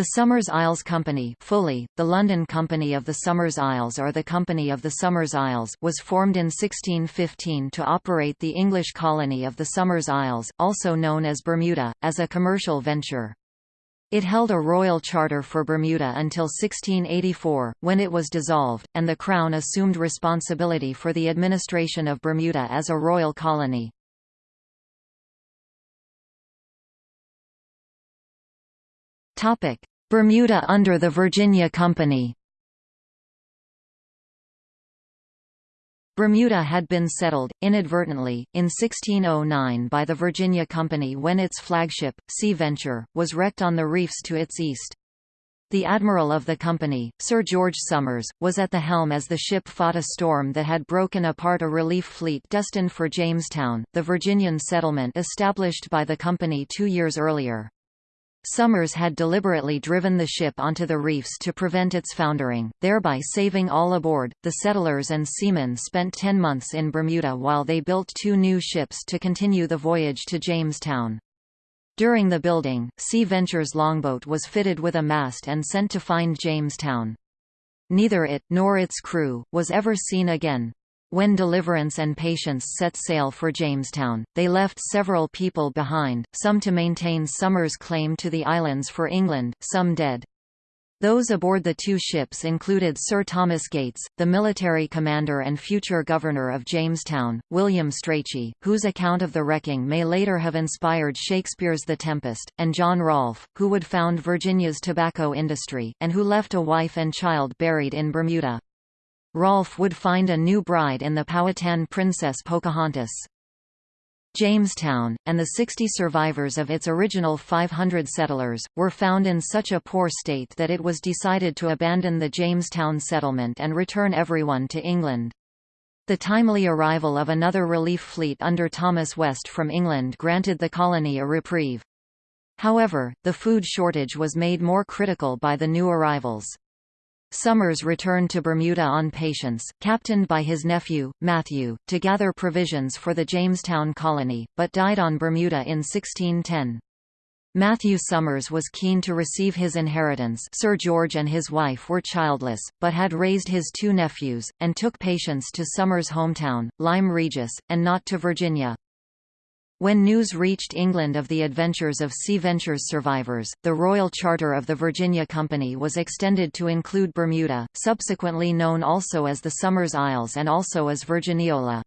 The Somers Isles Company fully, the London Company of the Somers Isles or the Company of the Somers Isles was formed in 1615 to operate the English colony of the Somers Isles, also known as Bermuda, as a commercial venture. It held a royal charter for Bermuda until 1684, when it was dissolved, and the Crown assumed responsibility for the administration of Bermuda as a royal colony. Bermuda under the Virginia Company Bermuda had been settled, inadvertently, in 1609 by the Virginia Company when its flagship, Sea Venture, was wrecked on the reefs to its east. The admiral of the company, Sir George Somers, was at the helm as the ship fought a storm that had broken apart a relief fleet destined for Jamestown, the Virginian settlement established by the company two years earlier. Somers had deliberately driven the ship onto the reefs to prevent its foundering, thereby saving all aboard. The settlers and seamen spent ten months in Bermuda while they built two new ships to continue the voyage to Jamestown. During the building, Sea Venture's longboat was fitted with a mast and sent to find Jamestown. Neither it, nor its crew, was ever seen again. When Deliverance and Patience set sail for Jamestown, they left several people behind, some to maintain Somers' claim to the islands for England, some dead. Those aboard the two ships included Sir Thomas Gates, the military commander and future governor of Jamestown, William Strachey, whose account of the wrecking may later have inspired Shakespeare's The Tempest, and John Rolfe, who would found Virginia's tobacco industry, and who left a wife and child buried in Bermuda. Rolfe would find a new bride in the Powhatan princess Pocahontas. Jamestown, and the 60 survivors of its original 500 settlers, were found in such a poor state that it was decided to abandon the Jamestown settlement and return everyone to England. The timely arrival of another relief fleet under Thomas West from England granted the colony a reprieve. However, the food shortage was made more critical by the new arrivals. Somers returned to Bermuda on Patience, captained by his nephew, Matthew, to gather provisions for the Jamestown colony, but died on Bermuda in 1610. Matthew Somers was keen to receive his inheritance Sir George and his wife were childless, but had raised his two nephews, and took Patience to Somers' hometown, Lyme Regis, and not to Virginia. When news reached England of the adventures of Sea Venture's survivors, the Royal Charter of the Virginia Company was extended to include Bermuda, subsequently known also as the Somers Isles and also as Virginiola.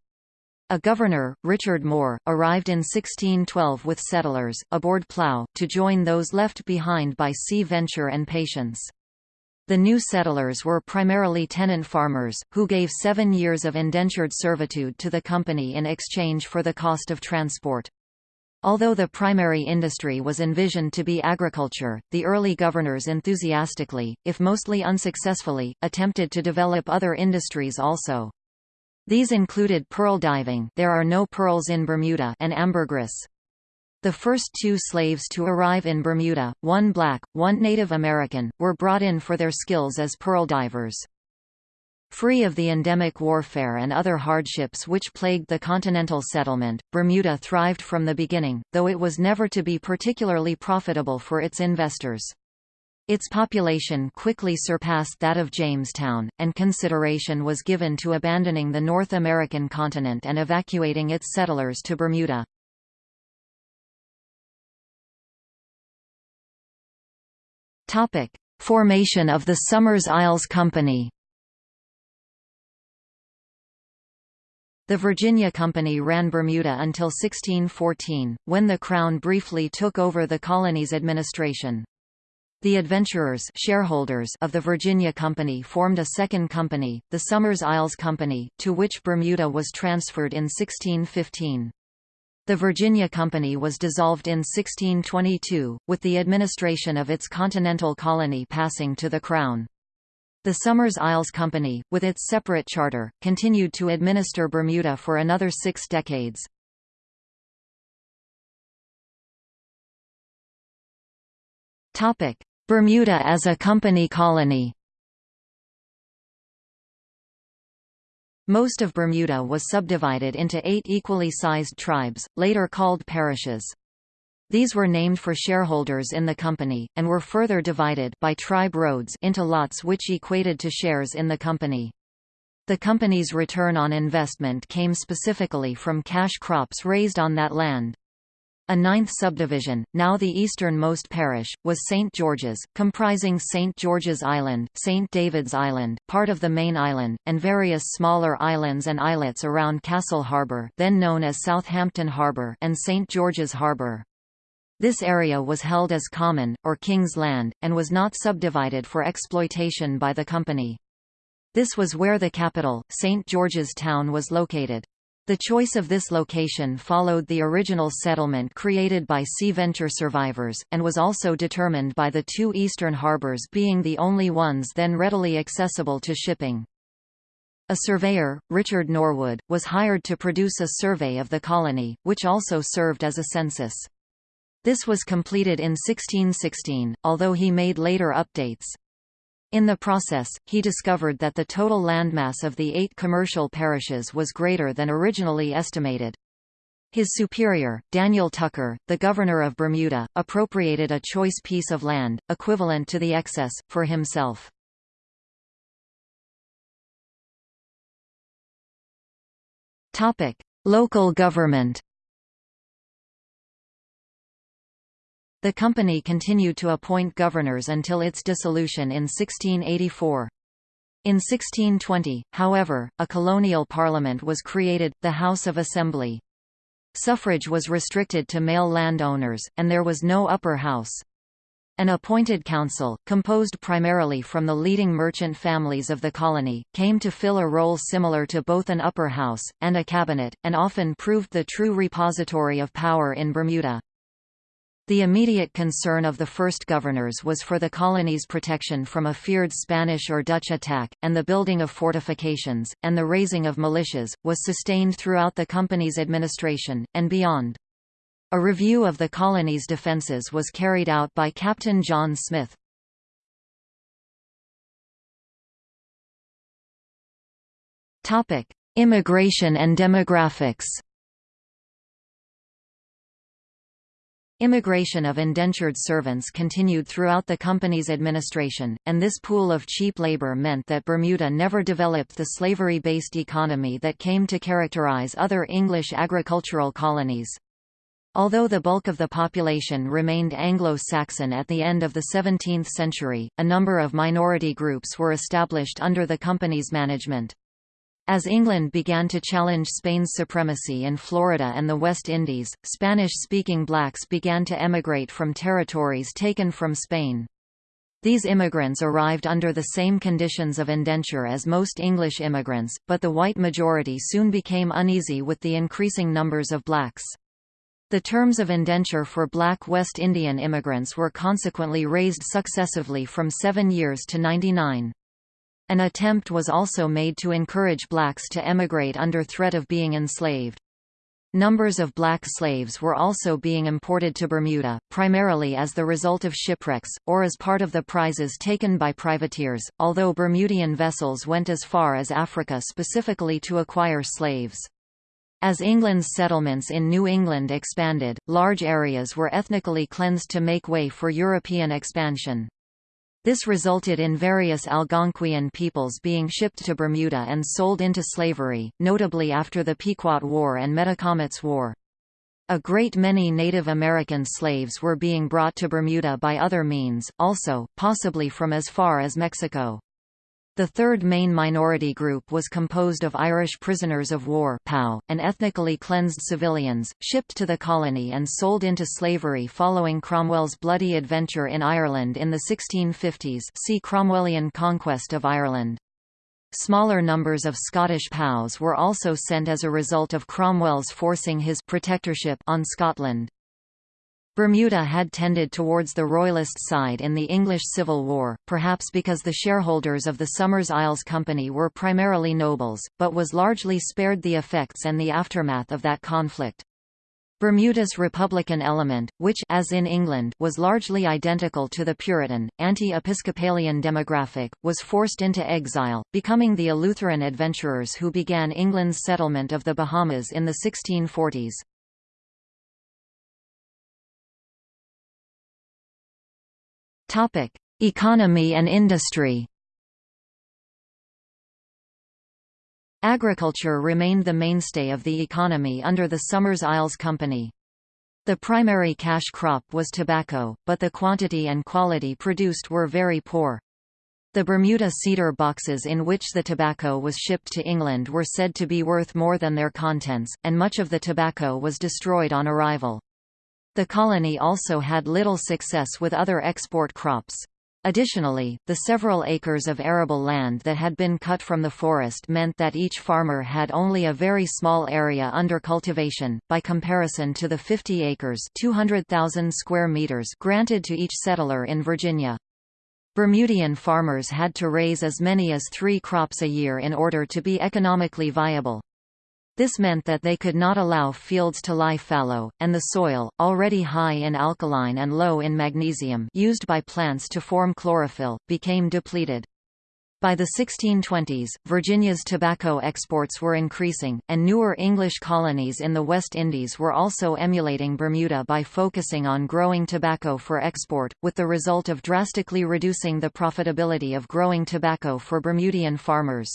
A governor, Richard Moore, arrived in 1612 with settlers, aboard plough, to join those left behind by Sea Venture and Patience. The new settlers were primarily tenant farmers, who gave seven years of indentured servitude to the company in exchange for the cost of transport. Although the primary industry was envisioned to be agriculture, the early governors enthusiastically, if mostly unsuccessfully, attempted to develop other industries also. These included pearl diving there are no pearls in Bermuda and ambergris. The first two slaves to arrive in Bermuda, one black, one Native American, were brought in for their skills as pearl divers. Free of the endemic warfare and other hardships which plagued the continental settlement, Bermuda thrived from the beginning, though it was never to be particularly profitable for its investors. Its population quickly surpassed that of Jamestown, and consideration was given to abandoning the North American continent and evacuating its settlers to Bermuda. Topic: Formation of the Somers Isles Company. The Virginia Company ran Bermuda until 1614, when the Crown briefly took over the colony's administration. The adventurers shareholders of the Virginia Company formed a second company, the Somers Isles Company, to which Bermuda was transferred in 1615. The Virginia Company was dissolved in 1622, with the administration of its continental colony passing to the Crown. The Somers Isles Company, with its separate charter, continued to administer Bermuda for another six decades. Bermuda as a company colony Most of Bermuda was subdivided into eight equally sized tribes, later called parishes. These were named for shareholders in the company, and were further divided by tribe roads into lots which equated to shares in the company. The company's return on investment came specifically from cash crops raised on that land. A ninth subdivision, now the easternmost parish, was St. George's, comprising St. George's Island, St. David's Island, part of the main island, and various smaller islands and islets around Castle Harbour then known as Southampton Harbour and St. George's Harbour. This area was held as common, or king's land, and was not subdivided for exploitation by the company. This was where the capital, St. George's Town was located. The choice of this location followed the original settlement created by Sea Venture survivors, and was also determined by the two eastern harbours being the only ones then readily accessible to shipping. A surveyor, Richard Norwood, was hired to produce a survey of the colony, which also served as a census. This was completed in 1616, although he made later updates. In the process, he discovered that the total landmass of the eight commercial parishes was greater than originally estimated. His superior, Daniel Tucker, the governor of Bermuda, appropriated a choice piece of land, equivalent to the excess, for himself. Local government The company continued to appoint governors until its dissolution in 1684. In 1620, however, a colonial parliament was created, the House of Assembly. Suffrage was restricted to male landowners, and there was no upper house. An appointed council, composed primarily from the leading merchant families of the colony, came to fill a role similar to both an upper house, and a cabinet, and often proved the true repository of power in Bermuda. The immediate concern of the first governors was for the colony's protection from a feared Spanish or Dutch attack, and the building of fortifications, and the raising of militias, was sustained throughout the company's administration, and beyond. A review of the colony's defences was carried out by Captain John Smith. Immigration and demographics Immigration of indentured servants continued throughout the company's administration, and this pool of cheap labor meant that Bermuda never developed the slavery-based economy that came to characterize other English agricultural colonies. Although the bulk of the population remained Anglo-Saxon at the end of the 17th century, a number of minority groups were established under the company's management. As England began to challenge Spain's supremacy in Florida and the West Indies, Spanish-speaking blacks began to emigrate from territories taken from Spain. These immigrants arrived under the same conditions of indenture as most English immigrants, but the white majority soon became uneasy with the increasing numbers of blacks. The terms of indenture for black West Indian immigrants were consequently raised successively from seven years to 99. An attempt was also made to encourage blacks to emigrate under threat of being enslaved. Numbers of black slaves were also being imported to Bermuda, primarily as the result of shipwrecks, or as part of the prizes taken by privateers, although Bermudian vessels went as far as Africa specifically to acquire slaves. As England's settlements in New England expanded, large areas were ethnically cleansed to make way for European expansion. This resulted in various Algonquian peoples being shipped to Bermuda and sold into slavery, notably after the Pequot War and Metacomet's War. A great many Native American slaves were being brought to Bermuda by other means, also, possibly from as far as Mexico. The third main minority group was composed of Irish prisoners of war POW, and ethnically cleansed civilians, shipped to the colony and sold into slavery following Cromwell's bloody adventure in Ireland in the 1650s see Cromwellian conquest of Ireland. Smaller numbers of Scottish POWs were also sent as a result of Cromwell's forcing his protectorship on Scotland. Bermuda had tended towards the Royalist side in the English Civil War, perhaps because the shareholders of the Somers Isles Company were primarily nobles, but was largely spared the effects and the aftermath of that conflict. Bermuda's Republican element, which as in England was largely identical to the Puritan, anti-Episcopalian demographic, was forced into exile, becoming the Eleutheran adventurers who began England's settlement of the Bahamas in the 1640s. Economy and industry. Agriculture remained the mainstay of the economy under the Somers Isles Company. The primary cash crop was tobacco, but the quantity and quality produced were very poor. The Bermuda cedar boxes in which the tobacco was shipped to England were said to be worth more than their contents, and much of the tobacco was destroyed on arrival. The colony also had little success with other export crops. Additionally, the several acres of arable land that had been cut from the forest meant that each farmer had only a very small area under cultivation, by comparison to the 50 acres 200,000 square meters granted to each settler in Virginia. Bermudian farmers had to raise as many as three crops a year in order to be economically viable. This meant that they could not allow fields to lie fallow, and the soil, already high in alkaline and low in magnesium used by plants to form chlorophyll, became depleted. By the 1620s, Virginia's tobacco exports were increasing, and newer English colonies in the West Indies were also emulating Bermuda by focusing on growing tobacco for export, with the result of drastically reducing the profitability of growing tobacco for Bermudian farmers.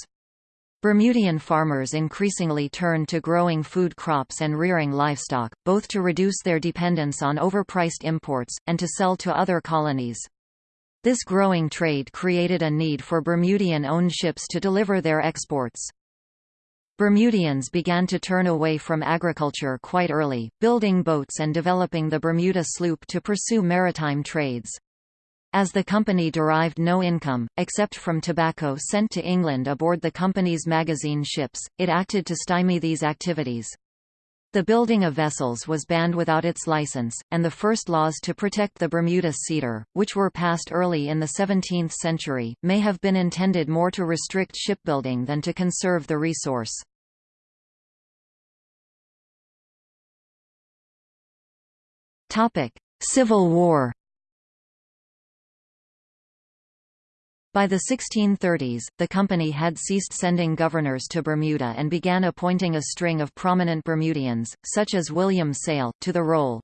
Bermudian farmers increasingly turned to growing food crops and rearing livestock, both to reduce their dependence on overpriced imports, and to sell to other colonies. This growing trade created a need for Bermudian-owned ships to deliver their exports. Bermudians began to turn away from agriculture quite early, building boats and developing the Bermuda sloop to pursue maritime trades. As the company derived no income, except from tobacco sent to England aboard the company's magazine ships, it acted to stymie these activities. The building of vessels was banned without its license, and the first laws to protect the Bermuda cedar, which were passed early in the 17th century, may have been intended more to restrict shipbuilding than to conserve the resource. Civil War By the 1630s, the company had ceased sending governors to Bermuda and began appointing a string of prominent Bermudians, such as William Sayle, to the role.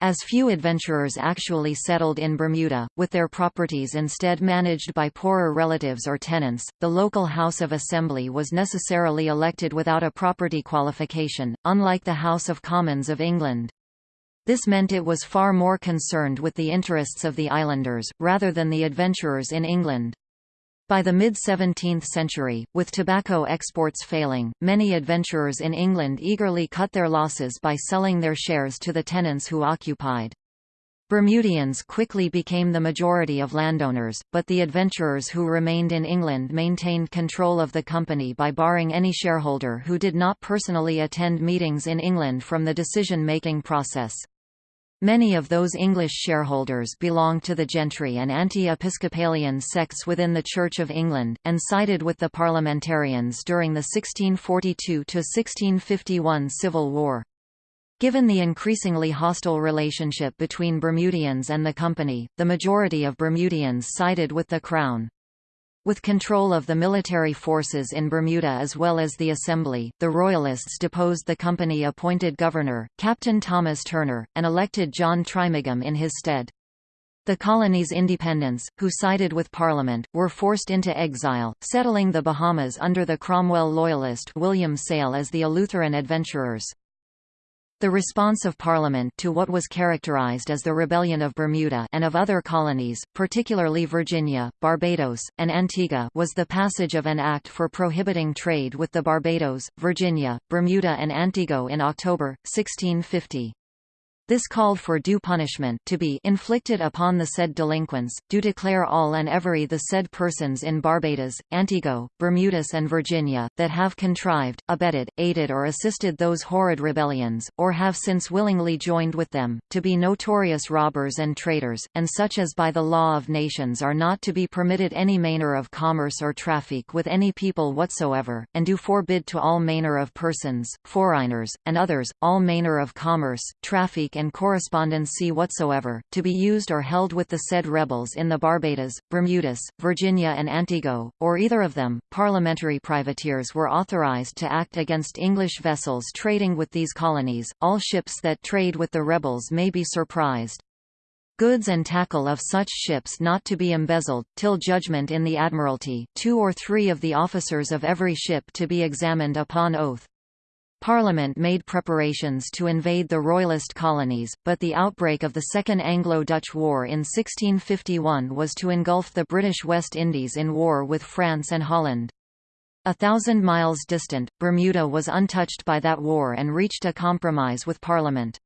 As few adventurers actually settled in Bermuda, with their properties instead managed by poorer relatives or tenants, the local House of Assembly was necessarily elected without a property qualification, unlike the House of Commons of England. This meant it was far more concerned with the interests of the islanders, rather than the adventurers in England. By the mid-17th century, with tobacco exports failing, many adventurers in England eagerly cut their losses by selling their shares to the tenants who occupied. Bermudians quickly became the majority of landowners, but the adventurers who remained in England maintained control of the company by barring any shareholder who did not personally attend meetings in England from the decision-making process. Many of those English shareholders belonged to the gentry and anti-Episcopalian sects within the Church of England, and sided with the parliamentarians during the 1642–1651 Civil War. Given the increasingly hostile relationship between Bermudians and the Company, the majority of Bermudians sided with the Crown. With control of the military forces in Bermuda as well as the Assembly, the Royalists deposed the company-appointed governor, Captain Thomas Turner, and elected John Trimingham in his stead. The colony's independents, who sided with Parliament, were forced into exile, settling the Bahamas under the Cromwell loyalist William Sayle as the Eleutheran adventurers. The response of Parliament to what was characterized as the Rebellion of Bermuda and of other colonies, particularly Virginia, Barbados, and Antigua was the passage of an act for prohibiting trade with the Barbados, Virginia, Bermuda and Antigua in October, 1650. This called for due punishment to be inflicted upon the said delinquents, do declare all and every the said persons in Barbados, Antigua, Bermudas and Virginia, that have contrived, abetted, aided or assisted those horrid rebellions, or have since willingly joined with them, to be notorious robbers and traitors, and such as by the law of nations are not to be permitted any manner of commerce or traffic with any people whatsoever, and do forbid to all manner of persons, foreigners, and others, all manner of commerce, traffic and correspondency whatsoever, to be used or held with the said rebels in the Barbados, Bermudas, Virginia and Antigua, or either of them. Parliamentary privateers were authorized to act against English vessels trading with these colonies. All ships that trade with the rebels may be surprised. goods and tackle of such ships not to be embezzled, till judgment in the Admiralty two or three of the officers of every ship to be examined upon oath. Parliament made preparations to invade the Royalist colonies, but the outbreak of the Second Anglo-Dutch War in 1651 was to engulf the British West Indies in war with France and Holland. A thousand miles distant, Bermuda was untouched by that war and reached a compromise with Parliament.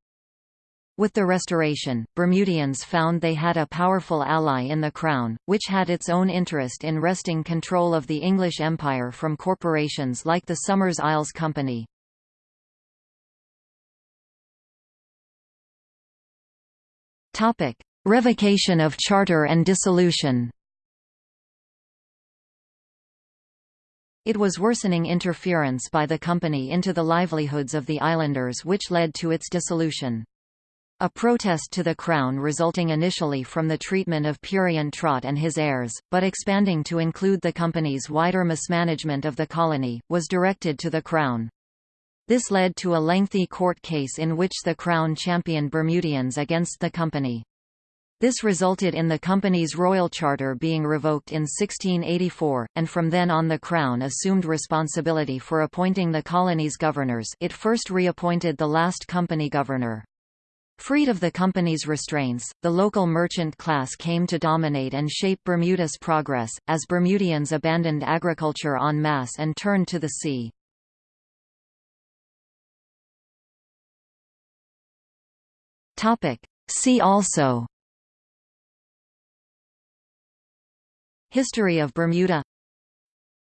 With the Restoration, Bermudians found they had a powerful ally in the Crown, which had its own interest in wresting control of the English Empire from corporations like the Somers Isles Company. Revocation of charter and dissolution It was worsening interference by the company into the livelihoods of the islanders which led to its dissolution. A protest to the Crown resulting initially from the treatment of Perient Trott and his heirs, but expanding to include the company's wider mismanagement of the colony, was directed to the Crown. This led to a lengthy court case in which the Crown championed Bermudians against the company. This resulted in the company's royal charter being revoked in 1684, and from then on the Crown assumed responsibility for appointing the colony's governors it first reappointed the last company governor. Freed of the company's restraints, the local merchant class came to dominate and shape Bermuda's progress, as Bermudians abandoned agriculture en masse and turned to the sea. See also. History of Bermuda.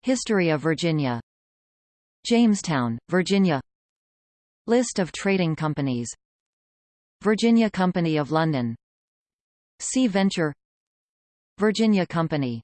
History of Virginia. Jamestown, Virginia. List of trading companies. Virginia Company of London. Sea Venture. Virginia Company